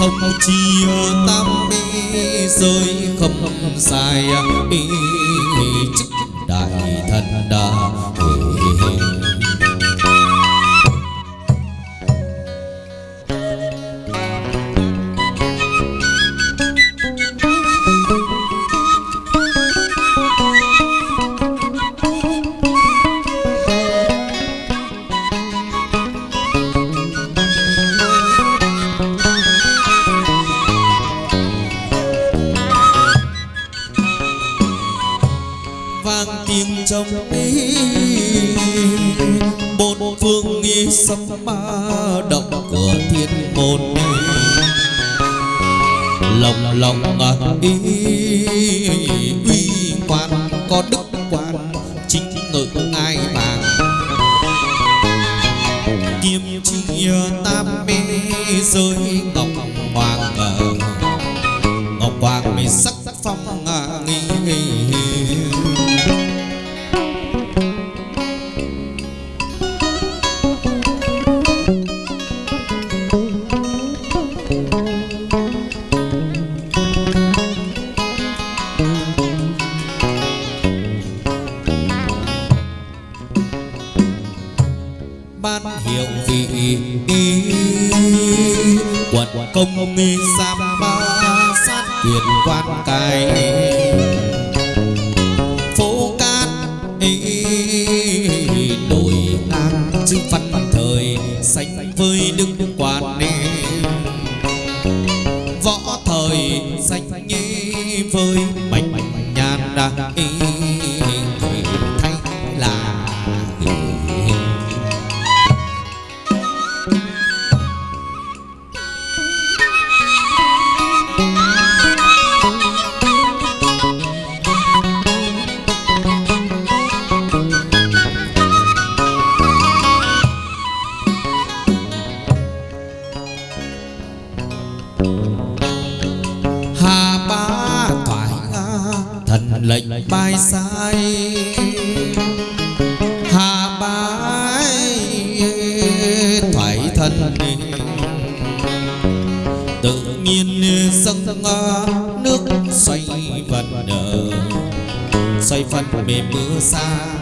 thông chia tam bi rơi khâm dài ý chức đại thần lệnh bay sai hà bái thoải thân tự nhiên dâng nước xoay vần đờ xoay phần mềm mưa xa.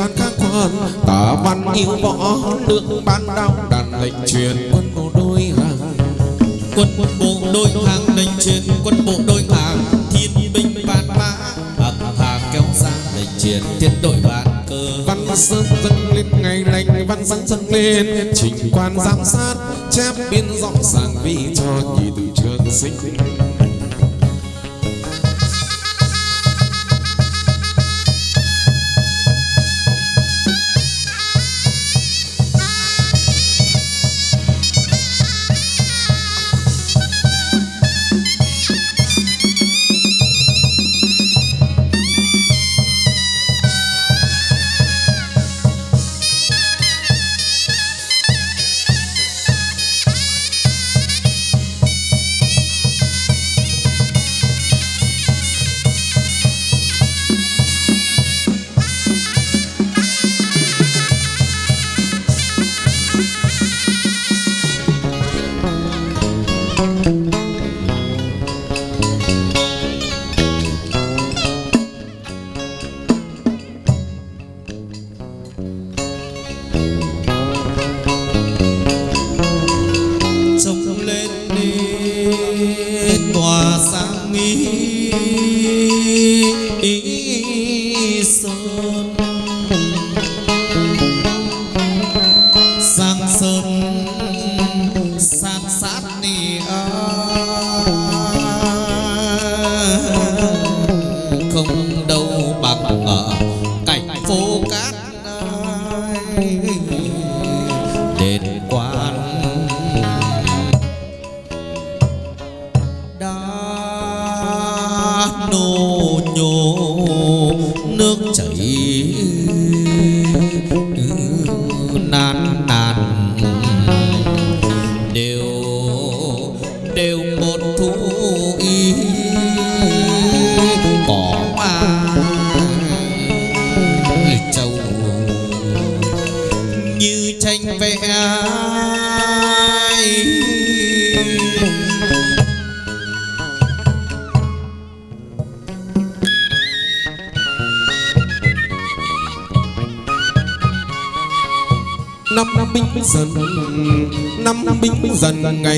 và các quan. Tả văn yêu võ lượng ban đao, đàn lệnh truyền quân bộ đôi hàng. Quân bộ đôi hàng, lệnh truyền quân bộ đôi hàng. Thiên binh vạn mã ẩm hàng kéo ra, lệnh truyền tiết đội vạn cơ. Văn sơn dân lên, ngày lành văn sáng dân lên. Trình quan giám sát, chép biên rõ ràng vì cho nhị tử trường sinh.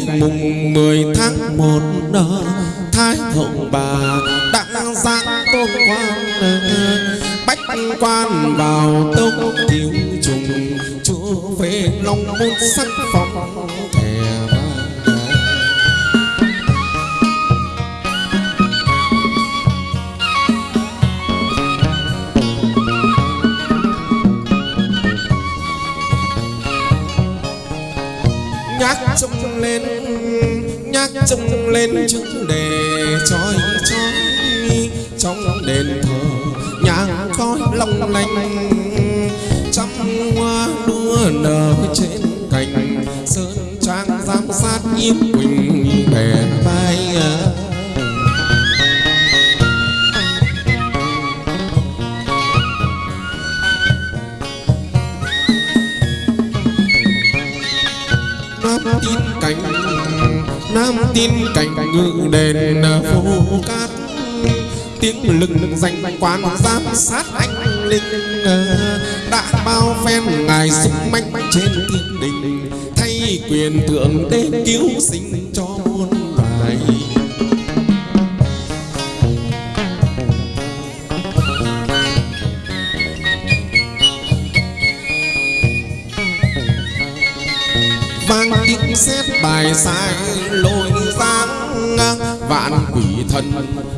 Ngày mùng 10 tháng 1 thái hậu bà đã giáng tôn quan bách quan vào tông thiếu trùng, chúa về lòng môn sắc phòng lên chữ đề trói trói trong đền thờ nhang khói long lanh. Trăm hoa đua nở trên cành, sơn trang giám sát yên quỳnh bè bay tin cảnh ngự đền phố cát. Tiếng lừng danh quan giám sát anh linh ờ, đã bao phen ngài sức mạnh trên thiên đình thay quyền thượng đế cứu sinh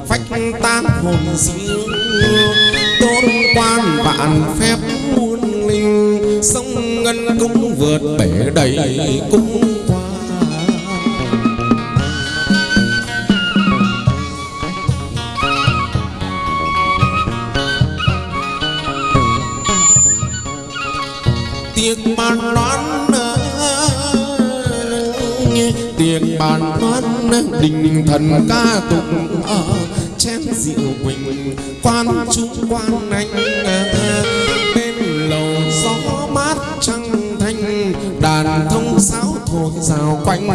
phách tan hồn dương tôn quan vạn phép muôn linh, sông ngân cũng vượt bể đầy cũng qua tiếng bàn đoán tiếng bàn đoán đình thần ca tụng ở chén rượu quỳnh quan trung, quan anh, bên lầu gió mát trăng thanh, đàn thông sáo thổi rào quanh.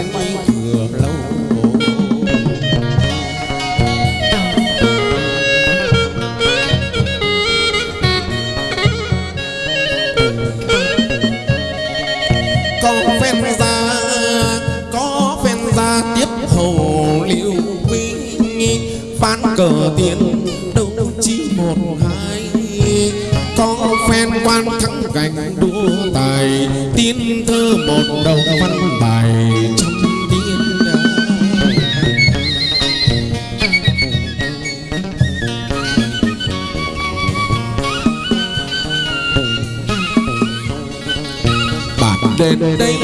Quan thắng gành đua tài. Tiên thơ một đầu văn bài trong tiên bản đến đây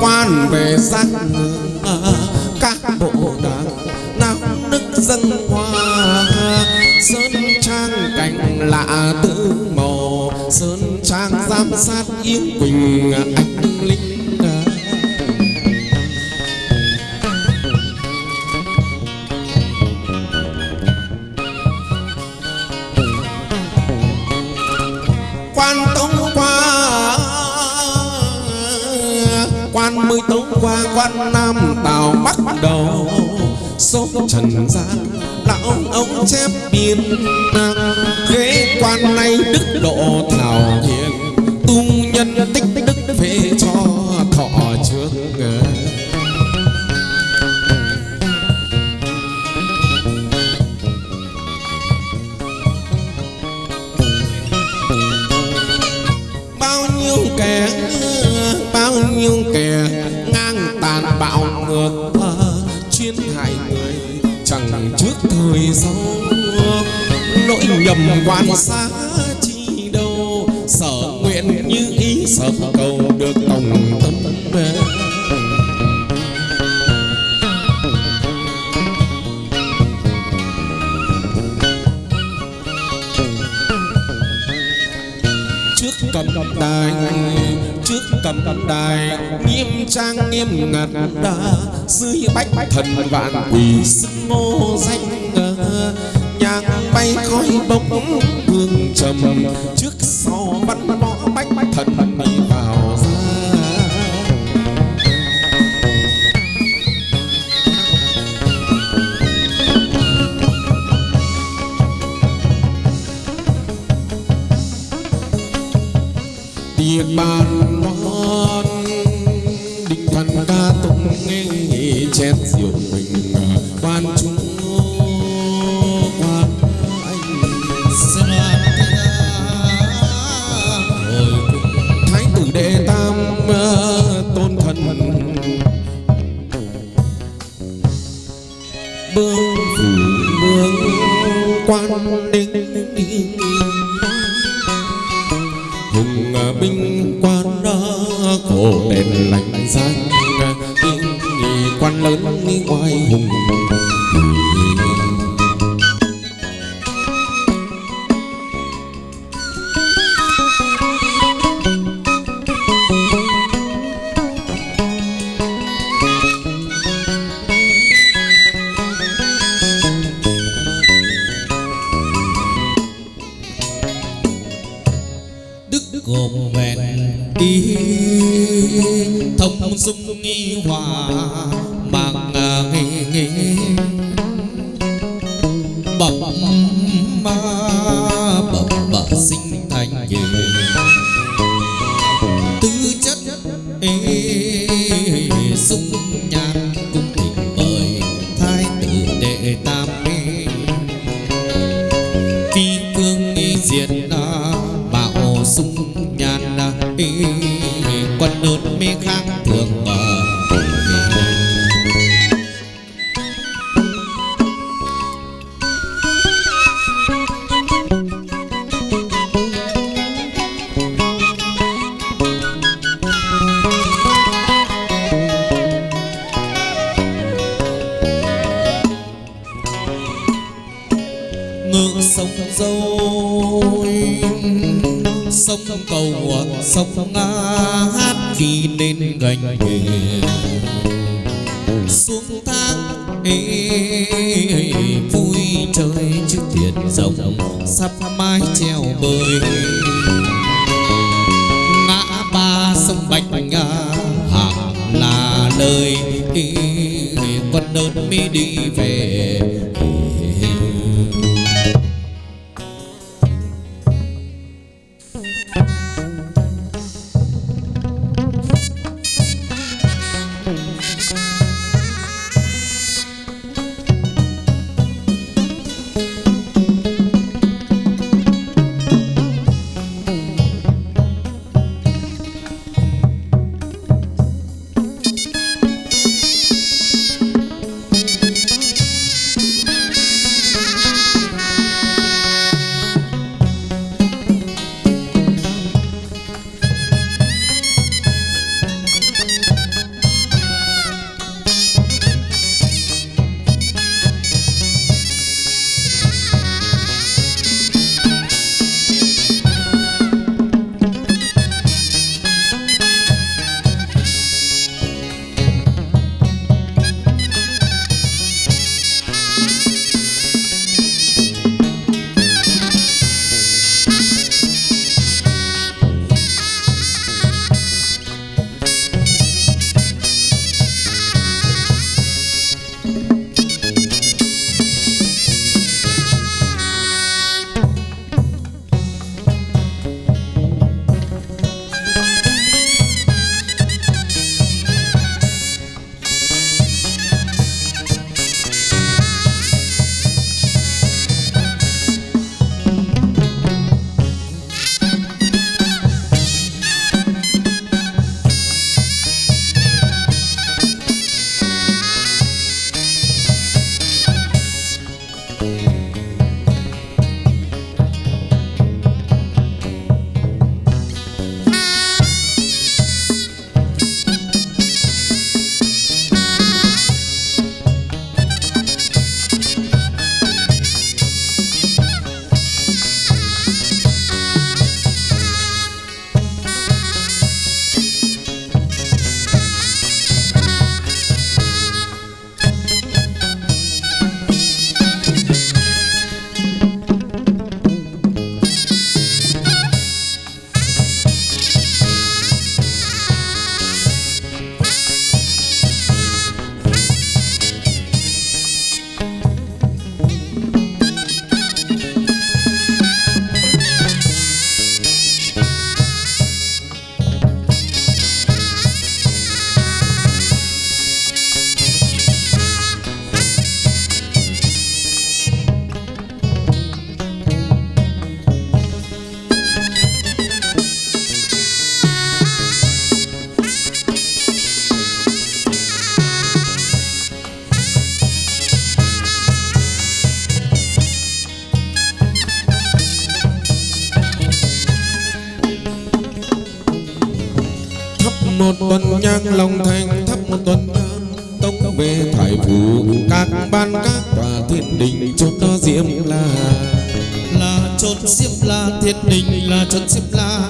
quan về giác các bộ đảng nào đức dân hoa. Sơn trang cảnh lạ tư sơn trang giám sát yêu quỳnh anh linh quan tống qua quan mới tống qua quan nam tào bắc đầu sốt trần gian lão ông chép biên kẻ bao nhiêu kẻ ngang tàn bạo ngược chuyên hại người, chẳng trước thời sau lỗi nhầm quan xa chi đâu sở nguyện như ý sở cầu. Cầm đài, nghiêm trang nghiêm ngặt đa dưới bách thần vạn quỷ sức ngô danh nhang bay khói bốc hương trầm trước mập mà trang lòng thành thắp một tuần tống về thải phủ các ban các tòa thiên đình chốt đó diễm là là chốt diễm là thiên đình là chốt diễm là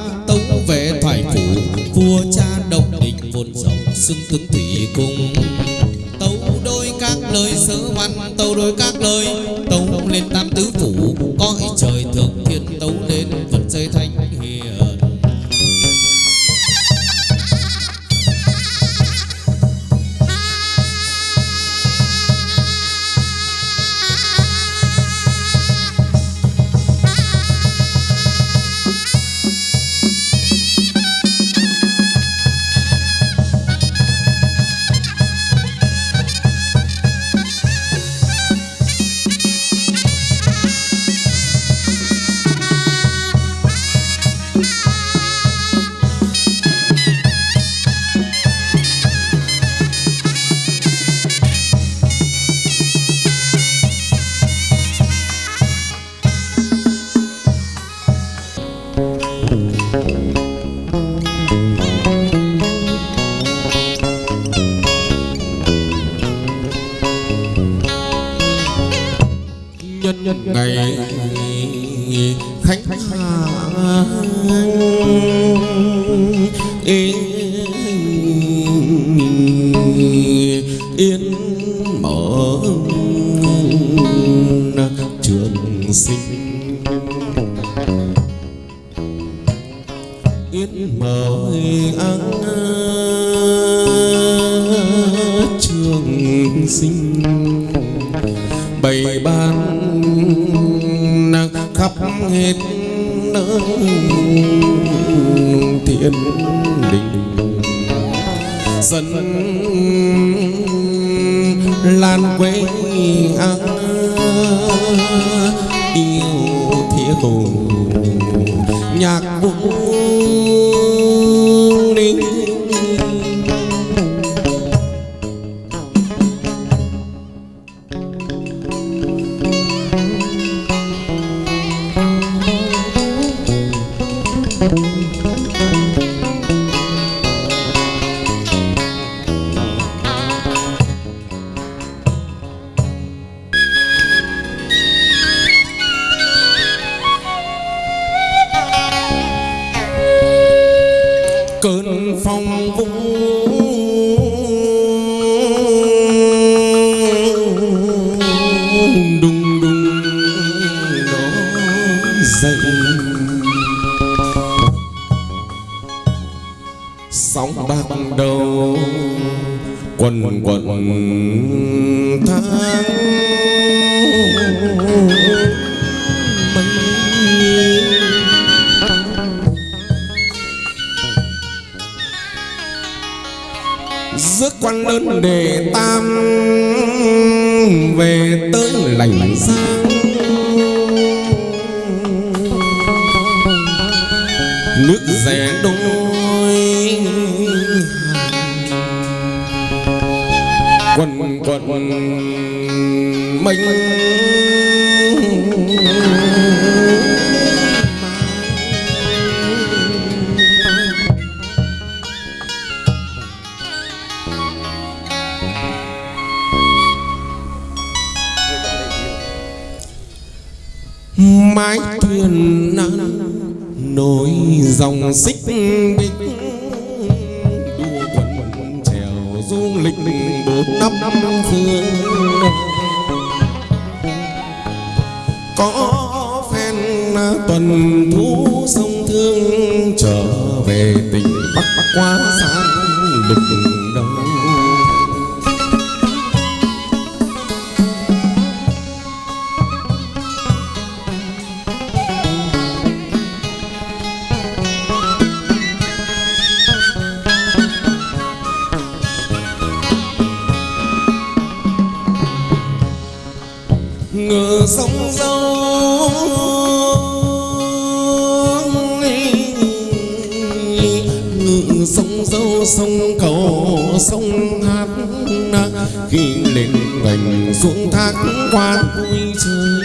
sông dâu sông dâu sông cầu sông hát khi lên bành xuống thác qua vui chơi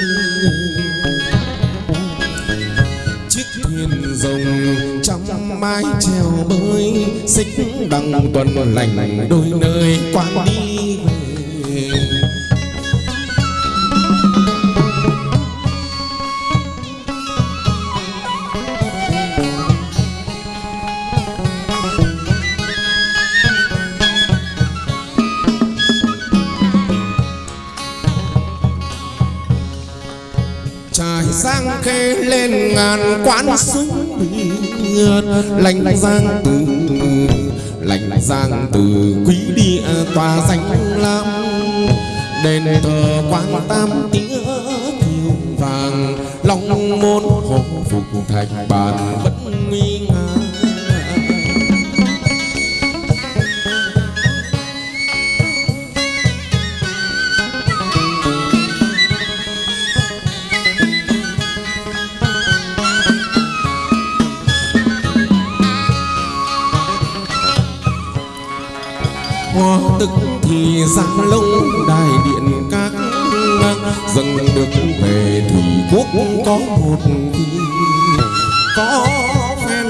chiếc thuyền rồng trăm mái treo bơi xích đằng tuần lành đôi nơi quan đi ngàn quán súng lành giang từ lành giang từ quý địa tòa danh lam. Đền thờ quan tam tía thiêu vàng, long môn hộ phục thạch bàn bất nguy thì lông, đài điện các dâng được về thủy quốc có một khi có phen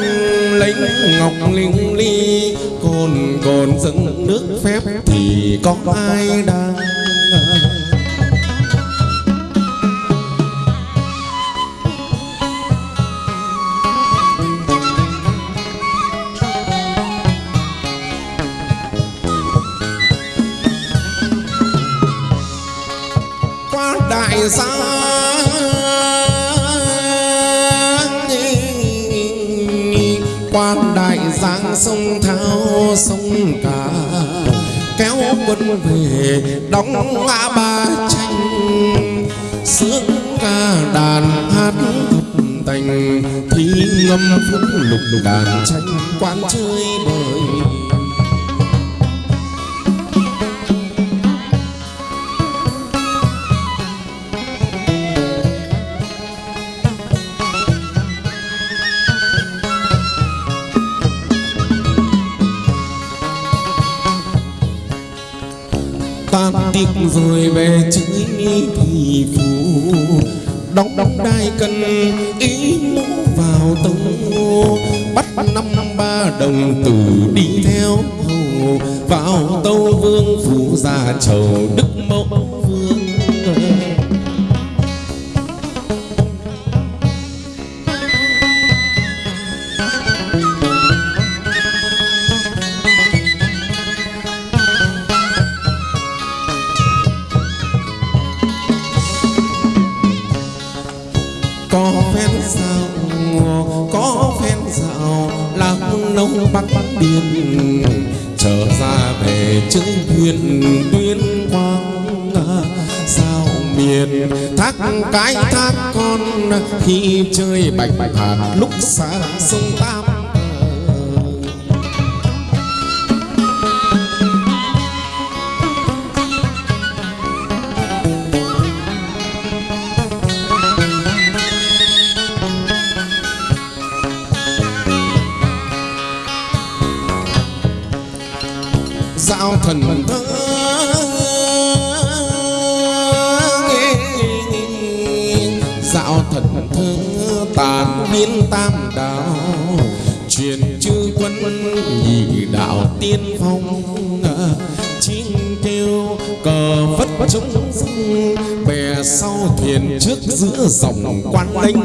lấy ngọc linh ly còn còn dâng nước phép thì có ai đang sông thao, sông cả. Kéo quân về, đóng ngã ba tranh. Sướng ca đàn hát thập tành thi ngâm phúc lục đàn tranh. Quan chơi bời tiếc rồi về chơi thì phù. Đóng đóng đai cân ý mũ vào tông bắt năm năm ba đồng tử đi theo hầu. Vào tâu vương phụ gia chầu đức mẫu. Cái thác con khi chơi bạch bạch hạt lúc xa sông ta dòng quan linh.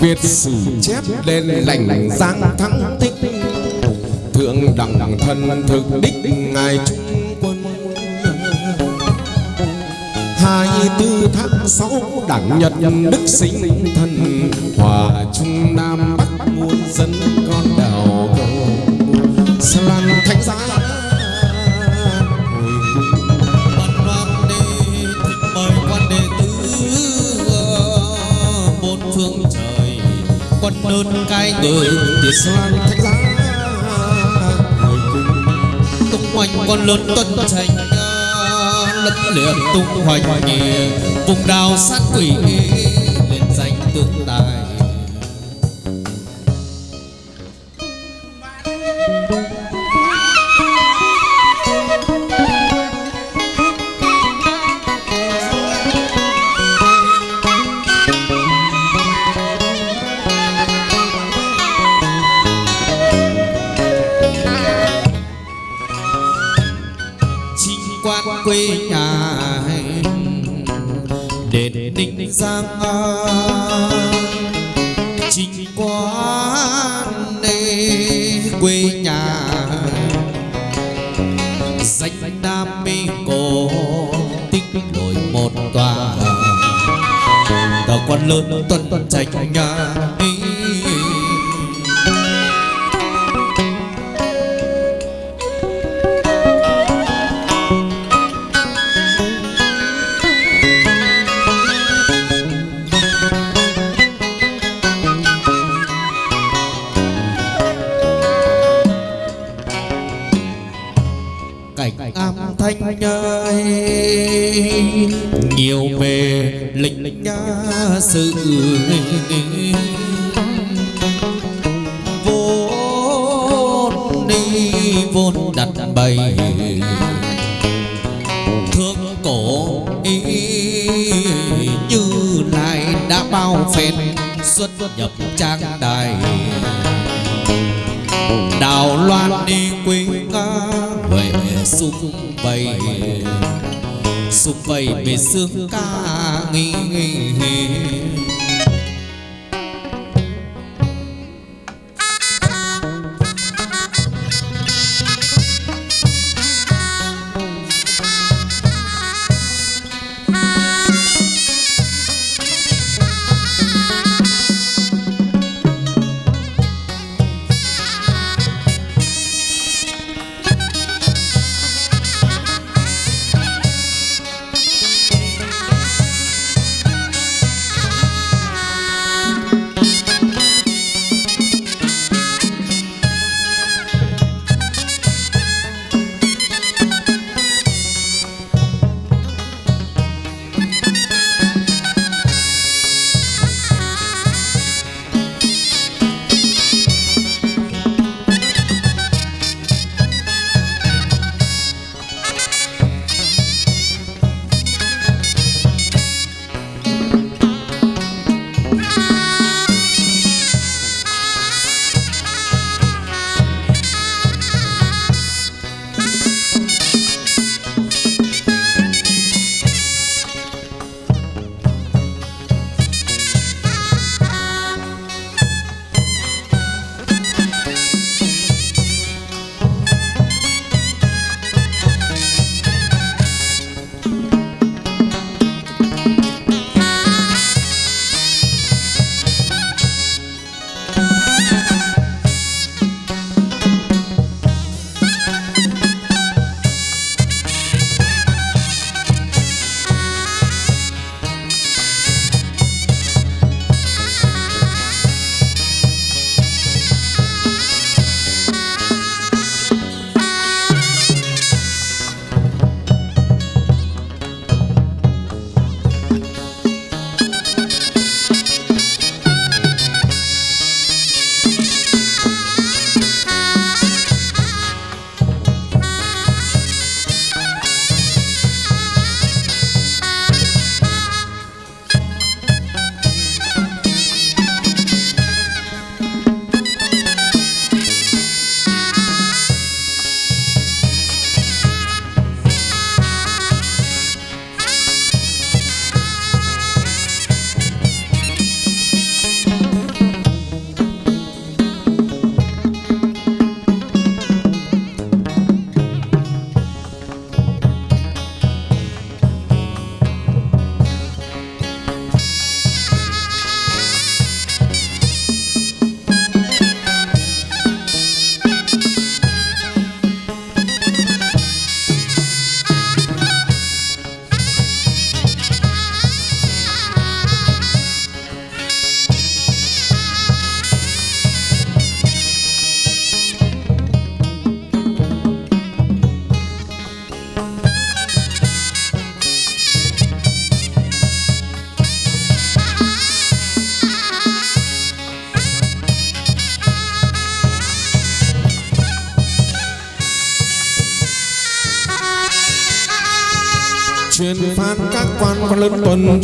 Việt sử chép lên lành giang thắng tích. Thượng đẳng thân thực đích ngài trung hai tư tháng sáu đảng nhật đức sinh thân hòa trung nam bắc muôn dân con đào cầu lan thánh giá quân đơn cai ngự tiệt lan thánh giá tung hoành con lớn tuân tranh lẫn liệt tung hoành nghề vùng đào sát quỷ lên danh tương tài thương cổ, ý như lại đã bao phen xuất nhập trang đài. Đào loan đi quê ngã về xung vầy xung vầy về xương ca nghi nghi.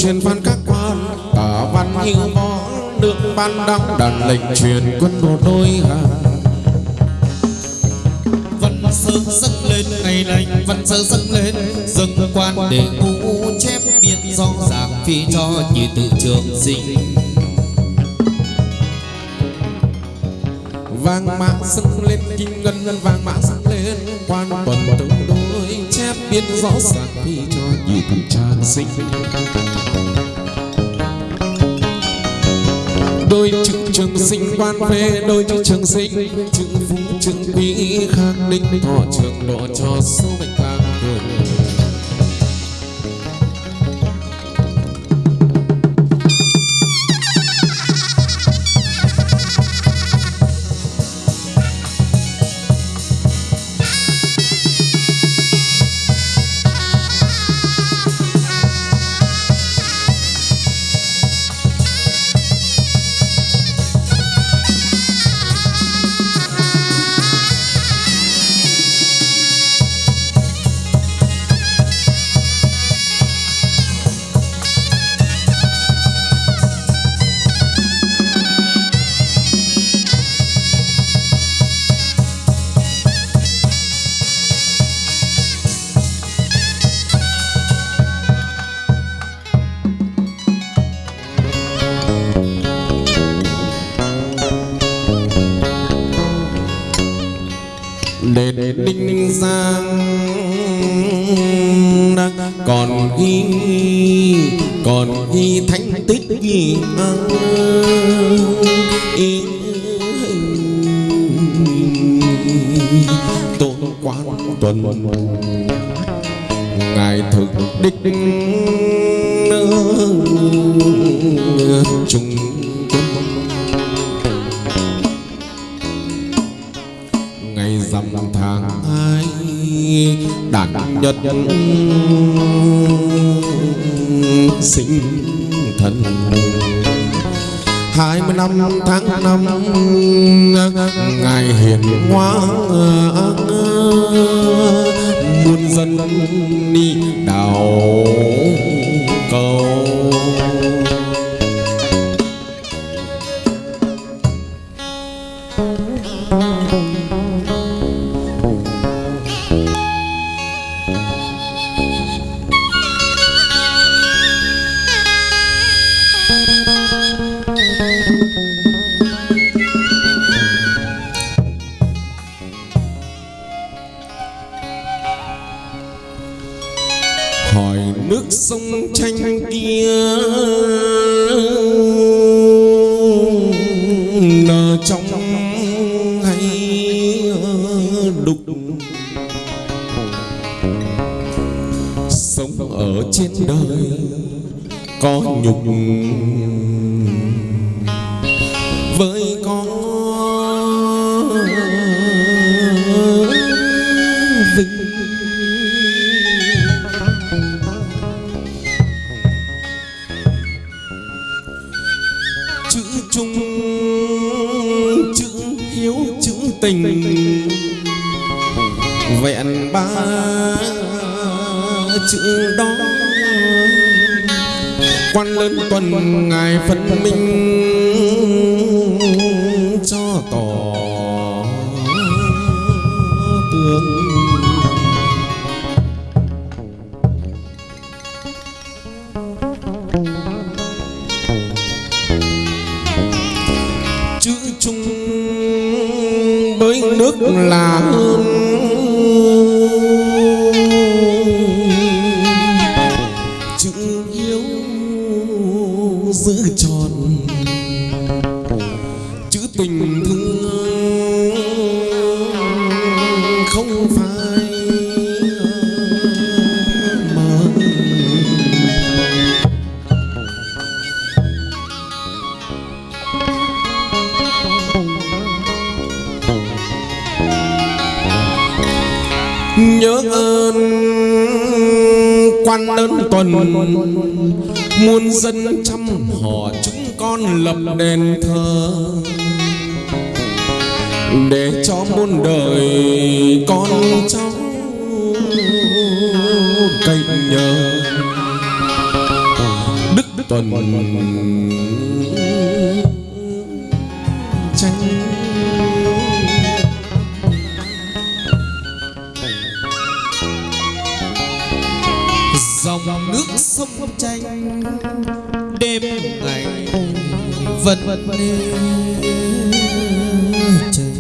Truyền phan các quan tả văn hữu võ được ban đăng đàn lệnh truyền quân bộ đôi hàng văn sơ dâng lên, ngày lành văn sơ dâng lên. Dâng quan để ngũ chép biên rõ ràng phi cho như tự trường sinh. Vàng mã dâng lên kim ngân ngân vàng mã dâng lên. Quan tuần tướng đôi chép biên rõ ràng phi cho như tự sinh. Đôi chữ trường sinh quan phê, đôi chữ trường sinh, chữ phú chữ quý khang ninh, thọ trường độ cho số mệnh. Hỏi nước sông tranh kia. Nở trong hay đục? Sống ở trên đời có nhục dòng nước sông tranh đêm ngày vẫn trời.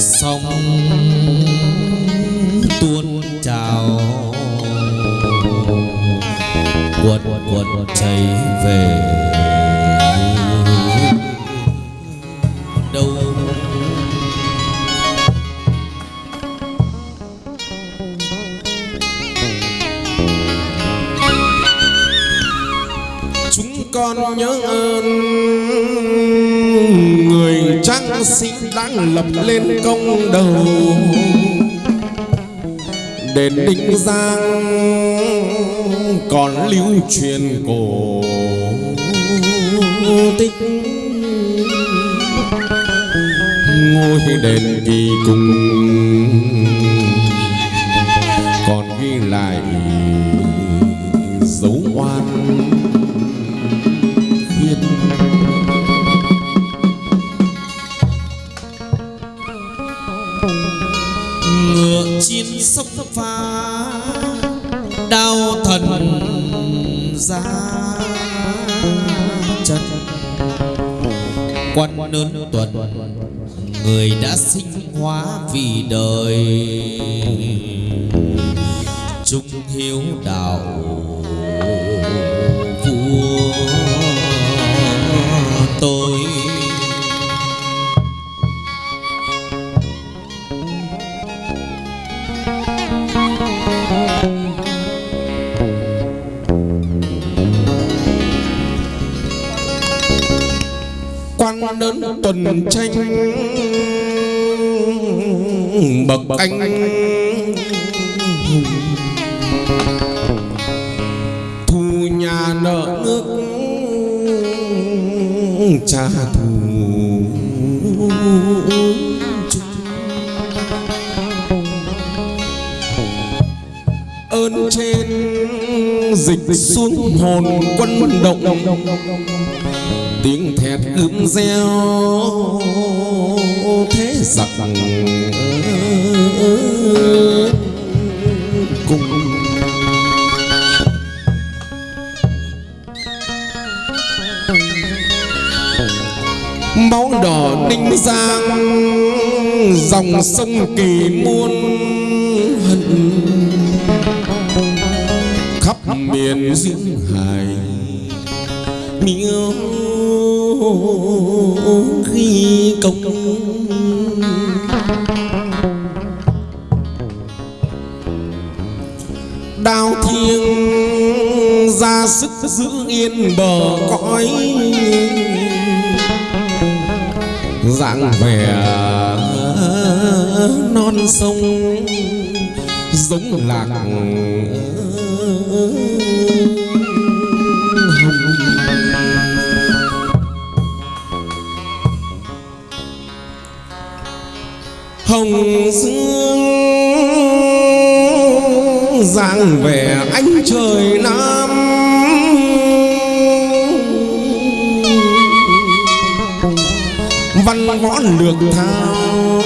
Sông tuôn trào. Cuộn cuộn chảy về. Con nhớ ơn. Người trăng sinh đang lập lên công đầu. Đền đinh giang còn lưu truyền cổ. Tích ngôi đền kỳ cùng còn ghi lại chiến sông pha đau thần ra chân quan lớn tuần, người đã sinh hóa vì đời. Trung hiếu đạo đơn tuần tranh. Bậc anh. thu nhà nợ nước. Trả thù. Ơn trên dịch xuống hồn quân động tiếng ướm reo thế giặc ờ, cùng. Máu đỏ ninh giang, dòng sông kỳ muôn hận. Khắp miền duyên hải miêu ghi công đao thiêng ra sức giữ yên bờ cõi. Dạng vẻ non sông giống lạc. Hồng dương giang về ánh trời nam. Văn võ lược thao,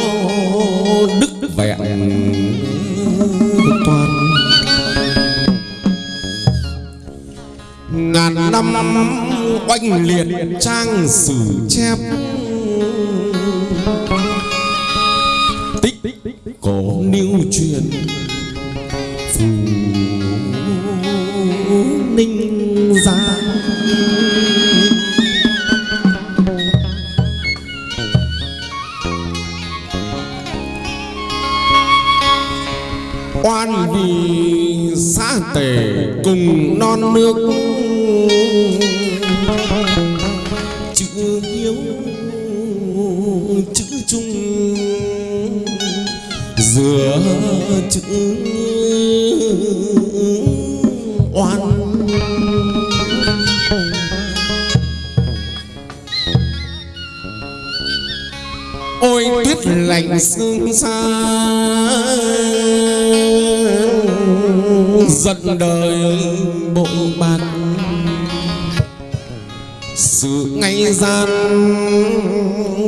đức vẹn toàn. Ngàn năm oanh liệt trang sử chép cổ lưu truyền phù ninh giang. Oan vì xã tể cùng non nước lạnh sương xa. Giận đời bội bạc. sự ngay gian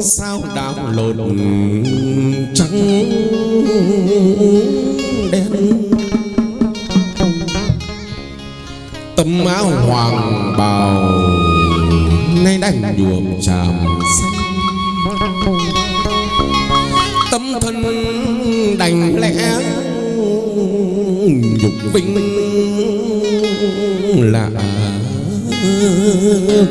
sao đảo lộn trắng đen. Tấm áo hoàng bào nay đành nhuộm tràm xanh đành lẽ nhục vinh lạ thương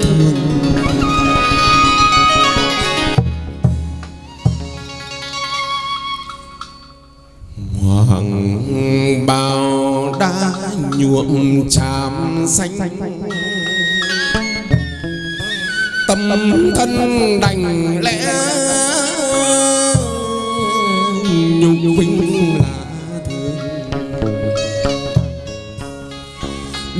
hoàng bào đã nhuộm tràm xanh. Tâm thân đành lẽ nhục vinh là thương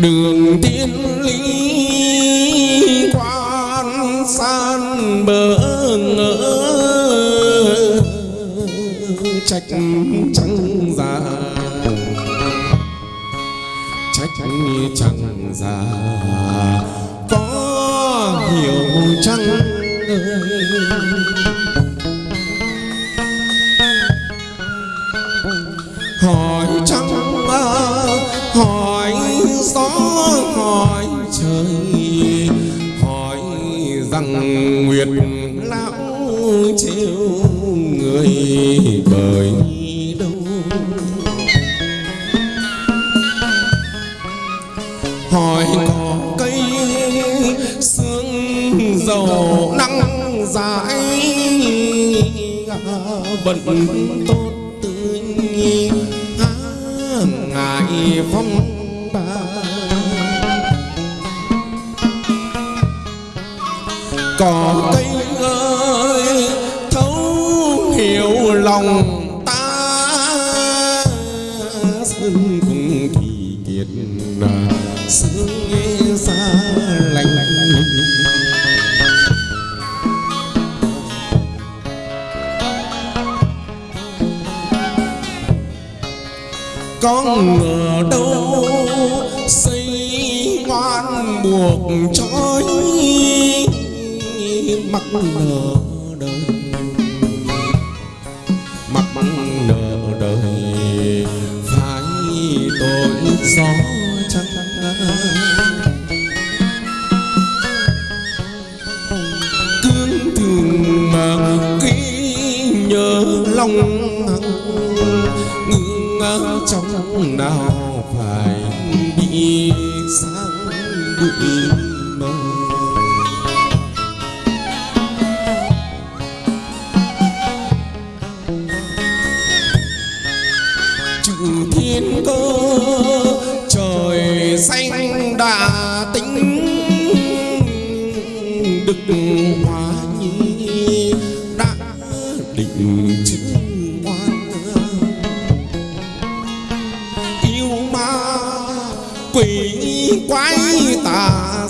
đường tiên lý quan san bờ ngỡ, trách chẳng già. Trách chẳng già, có hiểu chăng? ơi nguyệt lão chiêu người bởi đâu? Hỏi cỏ cây sương dầu nắng dãi vẫn tốt tươi há ngại phong ba. Cỏ cây ơi, thấu hiểu lòng ta. Sân cùng thì kiệt sương nghe xa lạnh con ngờ đâu xây ngoan buộc cho mắc nợ đời. Mắc nợ đời. Phải tội gió trắng cương thường mà ký nhớ lòng ngưng trong nào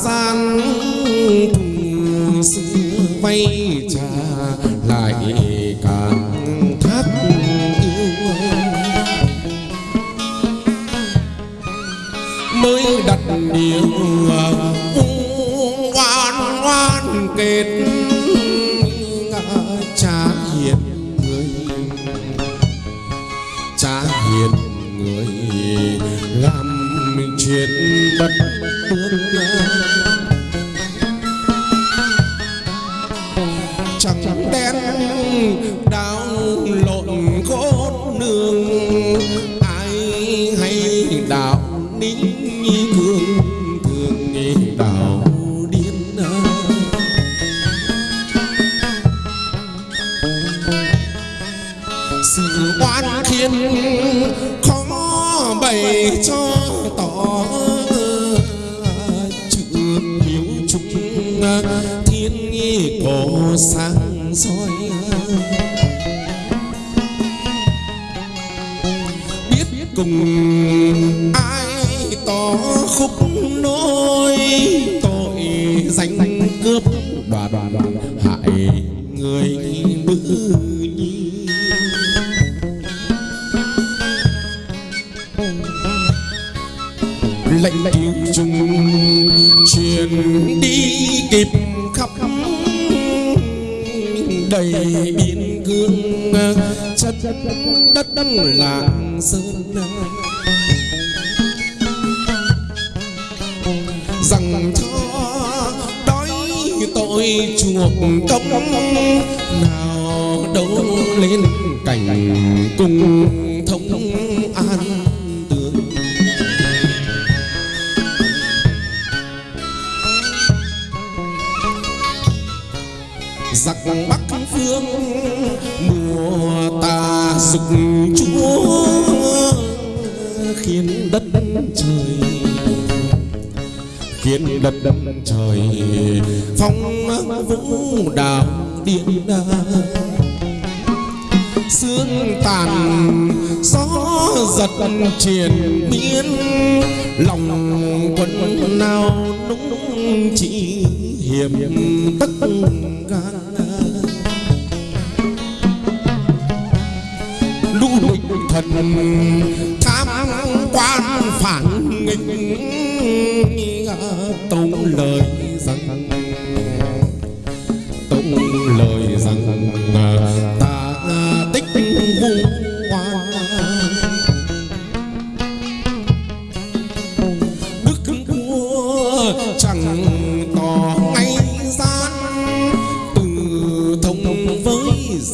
gian cùng xưa vay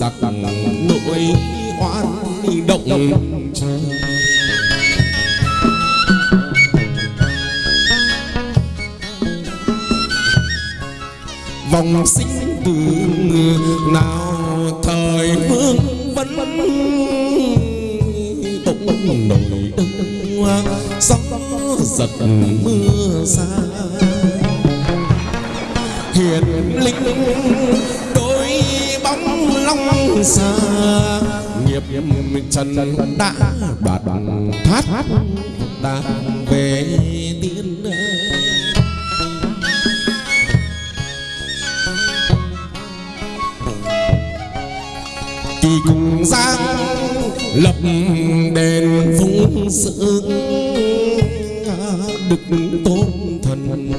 giặc nội oan động. Trời vòng sinh tử nào thời vương vấn bỗng nổi đông gió giật mưa xa hiền linh long xa nghiệp trần đã đoạt thoát. Ta về tiên kỳ cùng giang lập đền phúng sự đức tôn thần.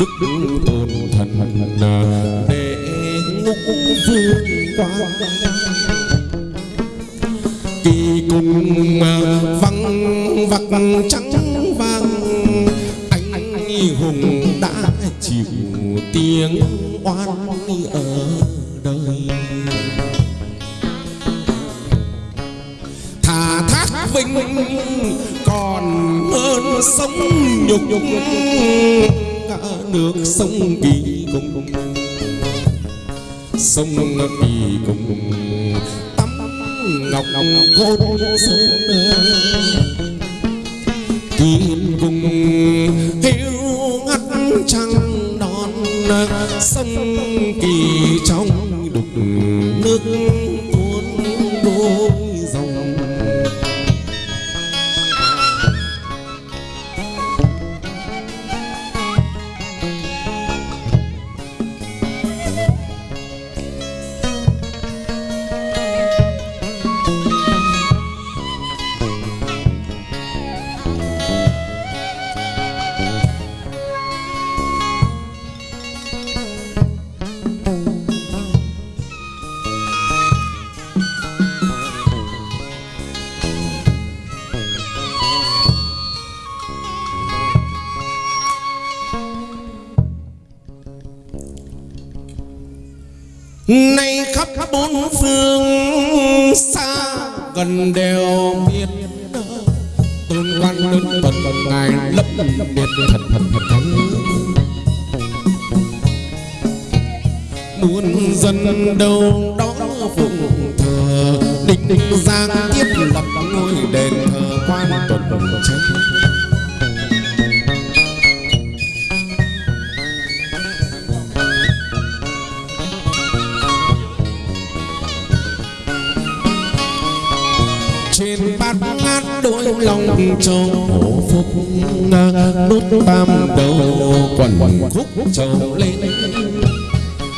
Đức tôn thần để kỳ cùng văng vặc trắng vàng, anh hùng đã chịu tiếng oan ở đời. Thà thác vinh còn hơn sống nhục nhục nước sông kỳ cùng sông nông đi cùng. Tắm ngọc côn sơn nay khắp bốn phương xa gần đều biết tôn quan đức phật ngài lấp biệt thật thật thật thật muôn dân đâu đó phụng thờ, định định giang tiếp lập ngôi đền thờ quan tuần tránh trong lòng châu hổ phúc đốt tam đầu quần quần khúc châu lên.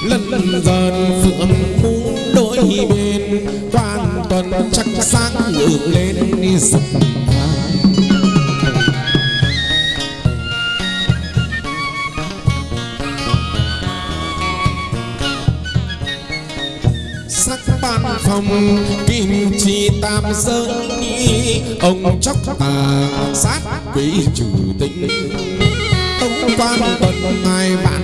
Lần dần phượng cung đôi bên quan tuần chắc sáng ngược lên đi dập sắc ban phòng kim chi tam giới ông chóc tà sát quỷ chủ tinh tông quan tuần ngài bạn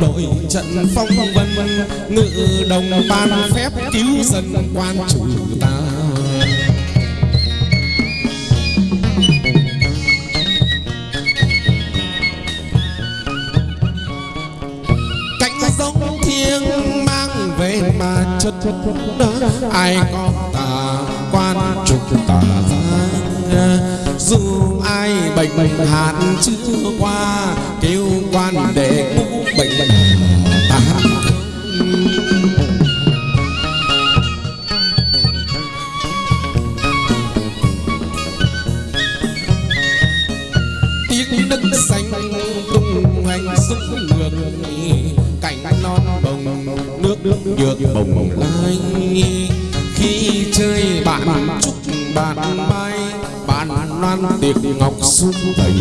đội trận phong vân, ngự đồng ban phép cứu dân quan chủ ta. Cánh giống thiêng mang về mà chất ai có tà quan trục tà giang dù ai bệnh hạn chưa qua, kêu quan để bệnh bệnh. Tán tiếng đất xanh tung hoành súng ngược cảnh non bồng nước nước nhược bồng lai. Khi chơi bạn chúc bạn bay, bạn loan tiệc ngọc xuống đầy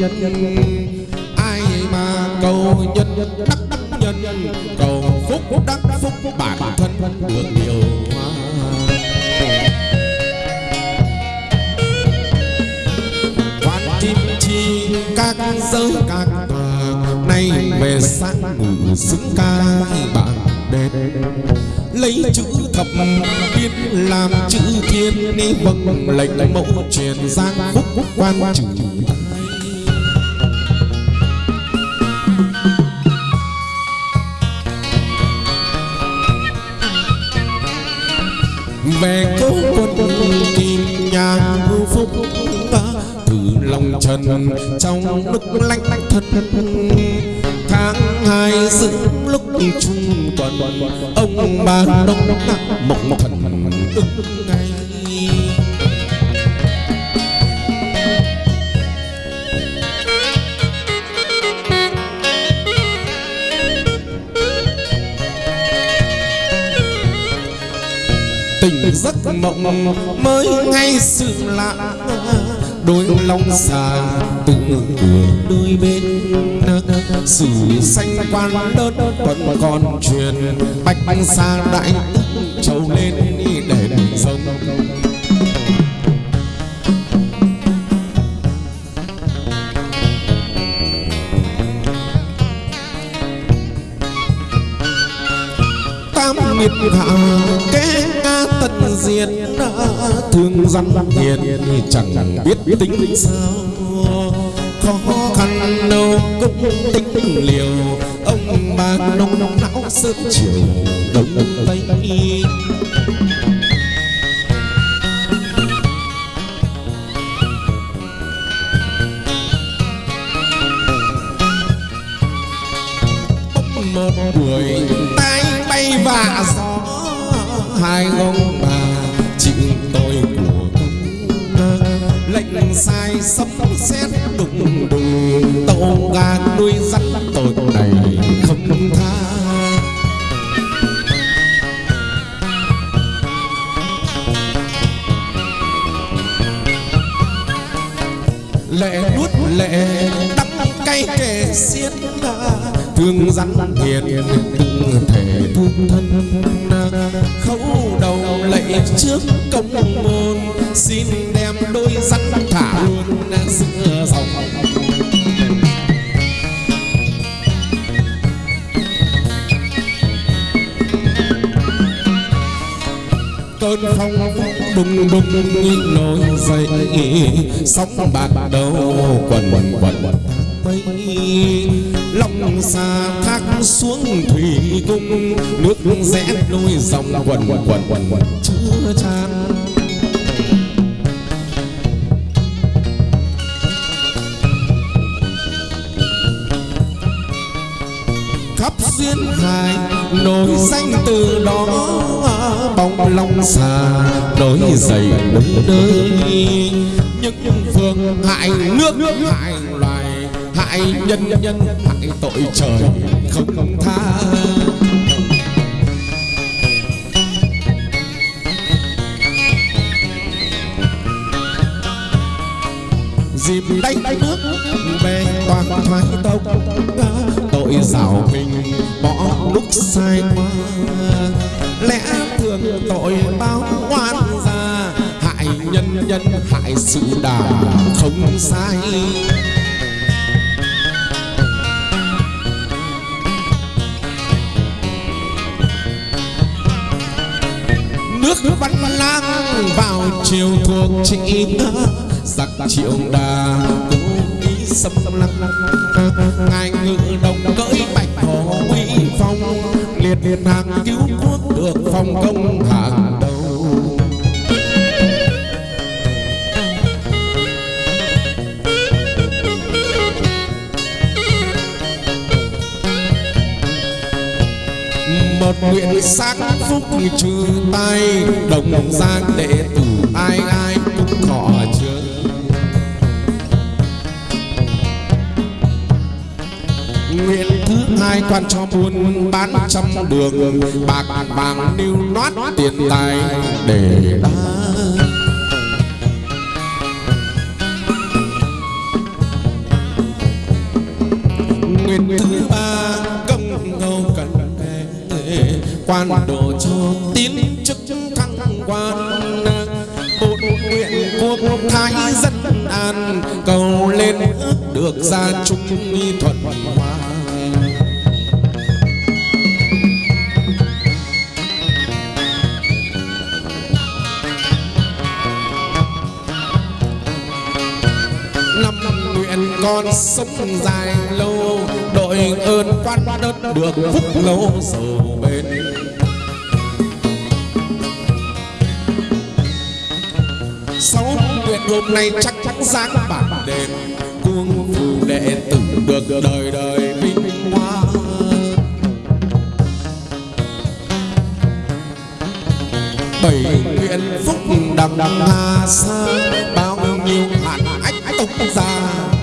nhân ai mà cầu nhân, đắc đắc nhân, cầu phúc đắc phúc bản thân được nhiều hoa quan kim chi các giới các tòa nay về sáng ngủ xứng ca bạn đẹp. Lấy chữ thập tiên làm chữ thiên đi vâng lệnh mẫu truyền giang phúc quan trừ. Về cố quân kim nhà hưu phúc. Từ lòng trần trong lúc lạnh thân tháng hai dựng lúc trung tuần, ông bà đông mộng thần ưng mộng mới ngay sự lạ đôi long già tự cửa đôi bên sử xanh quan đơn vẫn còn truyền, bạch bạch xa đại trầu lên để đèn sông. Tam nghiệp hạ diệt thương dân hiền chẳng biết tính sao. Khó khăn đâu, cũng tính liều. Ông bà nông nông não sớm chiều đông tây. Một buổi tay bay vạ gió, hai ông tàu nuôi dắt tội này không tha. Lệ nuốt lệ đắng cay kề xiết thương rắn hiền từng thể thương thân. Khấu đầu lạy trước công môn, xin đem đôi rắn thả luôn giữa dòng cơn phong đùng đùng như nổi dậy. Sóng bạc đầu quần quần quần quần mây lòng xa thác xuống thủy cung. Nước rẽ đôi dòng quần quần quần quần quần, chưa tràn. Khắp duyên hải, nổi danh từ đó bóng long xà đối dậy đứng nơi. Những phương hại nước, hại loài, hại nhân nhân hại tội trời không tha. Dịp đánh nước về toàn thoái tông, tội rảo mình bỏ lúc sai qua. Lẽ thường tội báo oan ra hại nhân nhân hại sự đà không sai. Nước văn lang vào chiều thuộc trị giặc triệu đà cố ý xâm lăng. Ngài ngự đồng cỡi bạch hổ uy phong. Liệt liệt hàng cứu quốc được, phong công hàng đầu. Một nguyện sáng phúc trừ tay đồng giang đệ tử ai ai cũng khó chưa nguyện thứ hai quan cho buôn bán trăm đường, bạc vàng nêu nót tiền tài để đa nguyên thứ ba, công ngâu cần quan đồ cho tín chức thăng quan. Bột nguyện quốc thái dân an, cầu lên ước được gia trung thuận hòa. Con sống dài lâu, đội ơn quan đất được phúc lâu sầu bên sáu nguyện hôm nay chắc chắn giáng bản đền, cuồng phù đệ tử được đời đời vinh hoa. Bảy nguyện phúc đằng đằng hà xa bao nhiêu hạn ách tục ra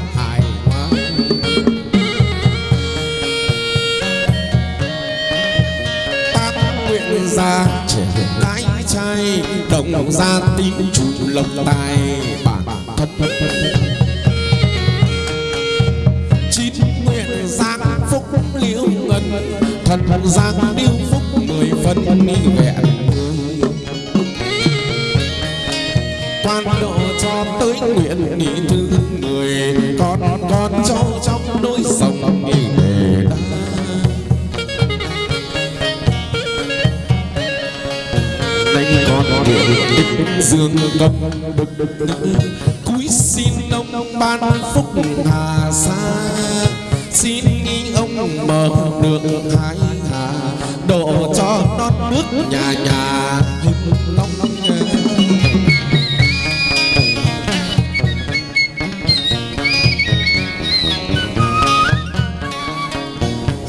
trai đồng gia tín chủ lộc tài. Bản thân chín nguyện giang phúc liễu ngân, thần giang điêu phúc mười phân ni vẹn. Quan độ cho tới nguyện nghị thứ người con con cháu trong đôi sông đánh dương công cúi xin ông ban phúc hà sa. Xin nghi ông mở được hai hà. Độ cho non nước nhà nhà. Hưng long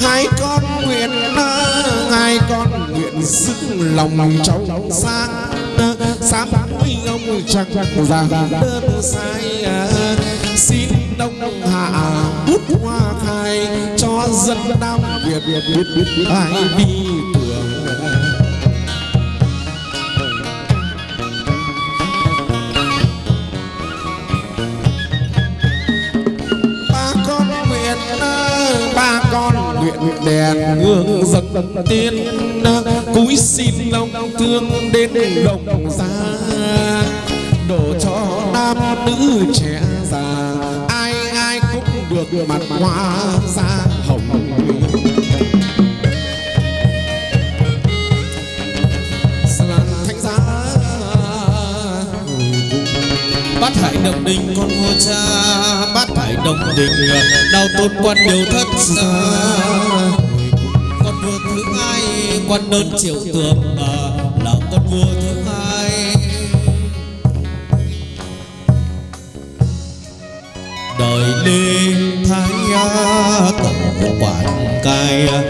hai con nguyện hai con nguyện sức lòng trong sáng sám ơi ông chẳng già đơn sai xin đông hạ bút hoa khai cho dân nam việt. Việt việt ai đi tưởng đèn hương dâng tiên cúi xin lòng thương đến đồng gia đổ cho nam nữ trẻ già, ai ai cũng được mặt hoa da hồng bắt hại giá hải đồng đình con vua cha bắt đồng đình ờ, đau tôn quan điều thất xa. Con vua thứ hai quan đơn triệu tường ờ, là con vua thứ hai. Đời lê thái tổng quản cai ờ,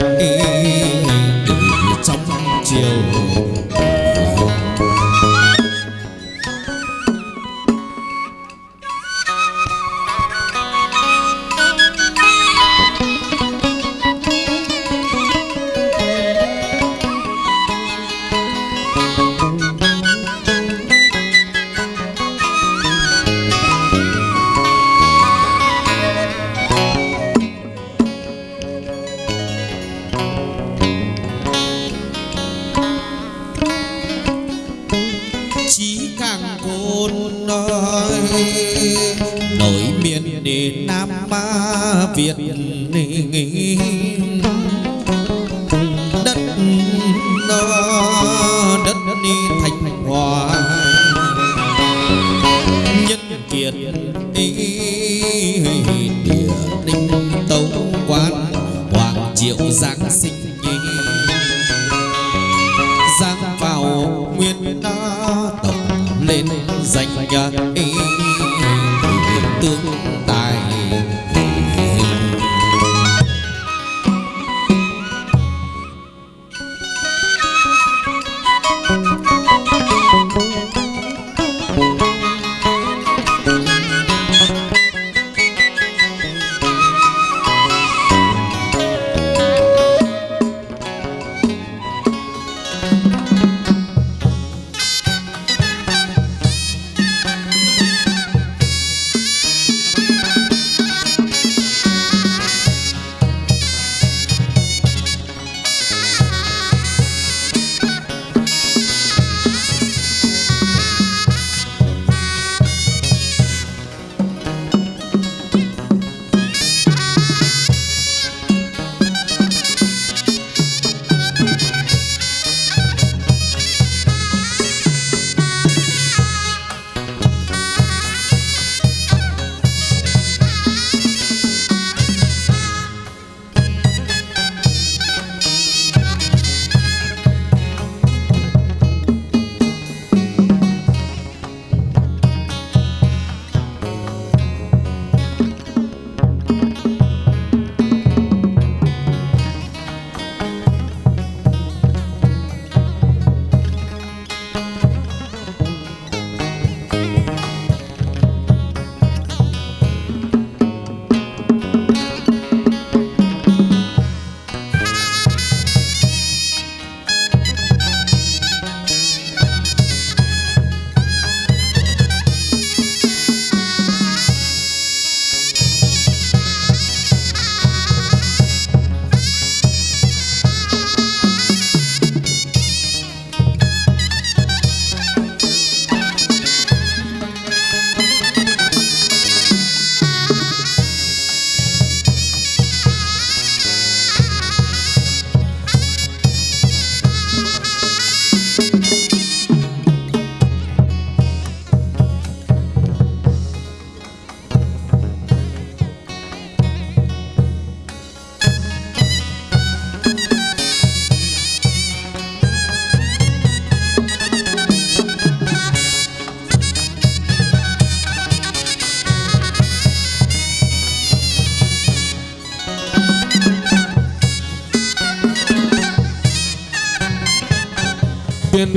hoàng triệu giáng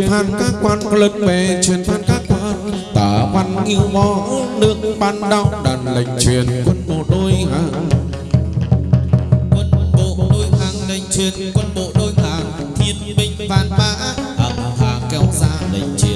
phan các quan lớn bề truyền phan các quan. Tả văn yêu mó nước ban đau đàn lệnh truyền quân bộ đôi hàng. Quân bộ đôi hàng, lệnh truyền quân bộ đôi hàng. Thiên binh vạn mã ẩm hàng kéo ra, lệnh truyền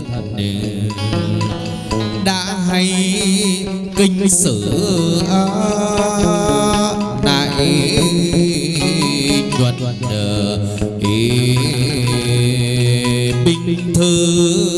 thật đã hay kinh sử đại luật bình thư